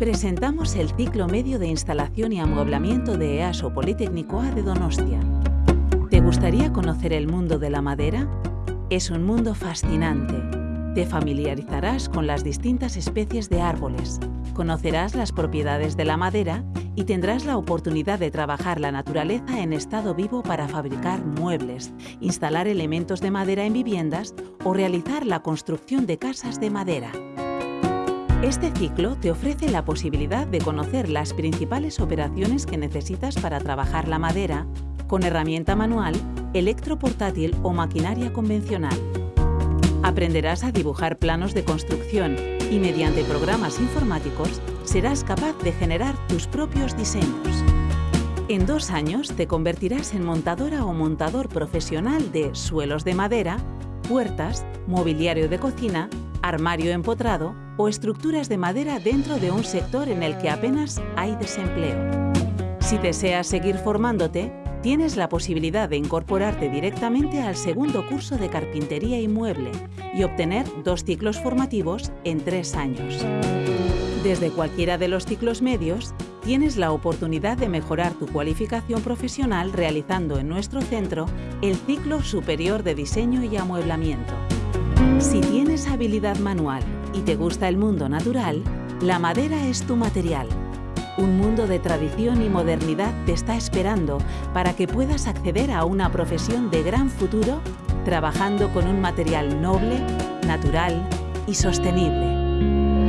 Presentamos el ciclo medio de instalación y amueblamiento de EASO Politécnico A de Donostia. ¿Te gustaría conocer el mundo de la madera? Es un mundo fascinante. Te familiarizarás con las distintas especies de árboles, conocerás las propiedades de la madera y tendrás la oportunidad de trabajar la naturaleza en estado vivo para fabricar muebles, instalar elementos de madera en viviendas o realizar la construcción de casas de madera. Este ciclo te ofrece la posibilidad de conocer las principales operaciones que necesitas para trabajar la madera con herramienta manual, electroportátil o maquinaria convencional. Aprenderás a dibujar planos de construcción y mediante programas informáticos serás capaz de generar tus propios diseños. En dos años te convertirás en montadora o montador profesional de suelos de madera, puertas, mobiliario de cocina, armario empotrado o estructuras de madera dentro de un sector en el que apenas hay desempleo. Si deseas seguir formándote, tienes la posibilidad de incorporarte directamente al segundo curso de carpintería y mueble y obtener dos ciclos formativos en tres años. Desde cualquiera de los ciclos medios, tienes la oportunidad de mejorar tu cualificación profesional realizando en nuestro centro el ciclo superior de diseño y amueblamiento. Si tienes habilidad manual y te gusta el mundo natural, la madera es tu material un mundo de tradición y modernidad te está esperando para que puedas acceder a una profesión de gran futuro trabajando con un material noble, natural y sostenible.